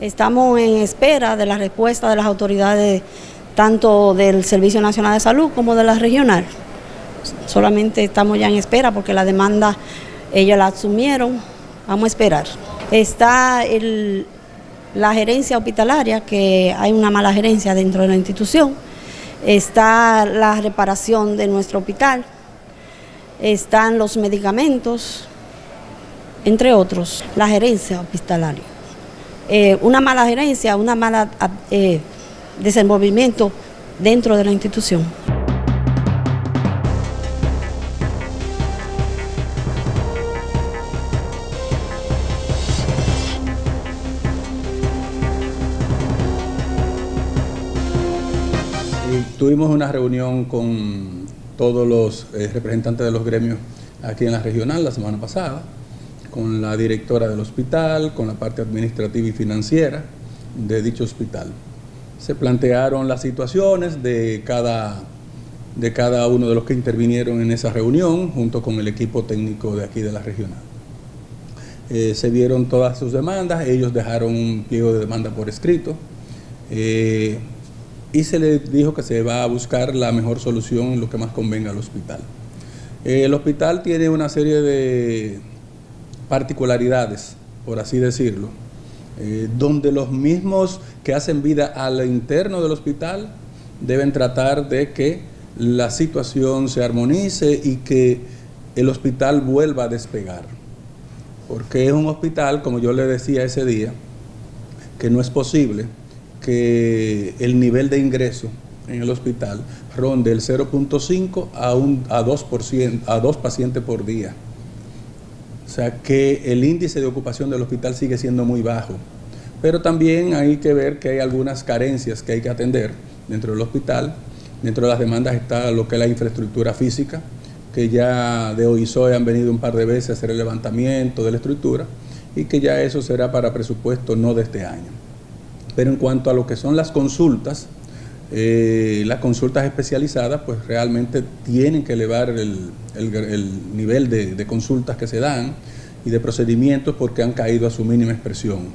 Estamos en espera de la respuesta de las autoridades tanto del Servicio Nacional de Salud como de la regional. Solamente estamos ya en espera porque la demanda ellos la asumieron, vamos a esperar. Está la gerencia hospitalaria, que hay una mala gerencia dentro de la institución, está la reparación de nuestro hospital, están los medicamentos, entre otros, la gerencia hospitalaria. Eh, una mala gerencia, una mala eh, desenvolvimiento dentro de la institución. Tuvimos una reunión con todos los eh, representantes de los gremios aquí en la regional la semana pasada con la directora del hospital, con la parte administrativa y financiera de dicho hospital. Se plantearon las situaciones de cada, de cada uno de los que intervinieron en esa reunión, junto con el equipo técnico de aquí de la regional. Eh, se vieron todas sus demandas, ellos dejaron un pliego de demanda por escrito eh, y se les dijo que se va a buscar la mejor solución en lo que más convenga al hospital. Eh, el hospital tiene una serie de particularidades, por así decirlo, eh, donde los mismos que hacen vida al interno del hospital deben tratar de que la situación se armonice y que el hospital vuelva a despegar. Porque es un hospital, como yo le decía ese día, que no es posible que el nivel de ingreso en el hospital ronde el 0.5 a, a, 2%, a 2 pacientes por día. O sea que el índice de ocupación del hospital sigue siendo muy bajo. Pero también hay que ver que hay algunas carencias que hay que atender dentro del hospital. Dentro de las demandas está lo que es la infraestructura física, que ya de OISOE han venido un par de veces a hacer el levantamiento de la estructura y que ya eso será para presupuesto no de este año. Pero en cuanto a lo que son las consultas, eh, las consultas especializadas pues realmente tienen que elevar el, nivel de, consultas que se dan y de procedimientos porque han caído a su mínima expresión,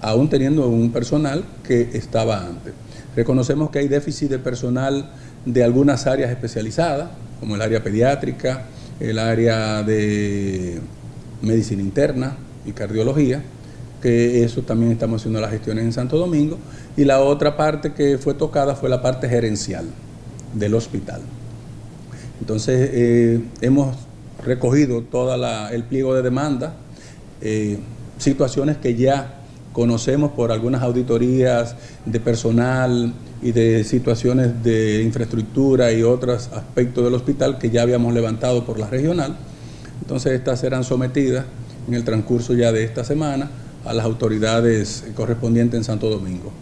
aún teniendo un personal que estaba antes. Reconocemos que hay déficit de personal de algunas áreas especializadas, como el área pediátrica, el área de medicina interna y cardiología, que eso también estamos haciendo las gestiones en Santo Domingo, y la otra parte que fue tocada fue la parte gerencial del hospital. Entonces, eh, hemos recogido todo el pliego de demanda, eh, situaciones que ya conocemos por algunas auditorías de personal y de situaciones de infraestructura y otros aspectos del hospital que ya habíamos levantado por la regional. Entonces, estas serán sometidas en el transcurso ya de esta semana a las autoridades correspondientes en Santo Domingo.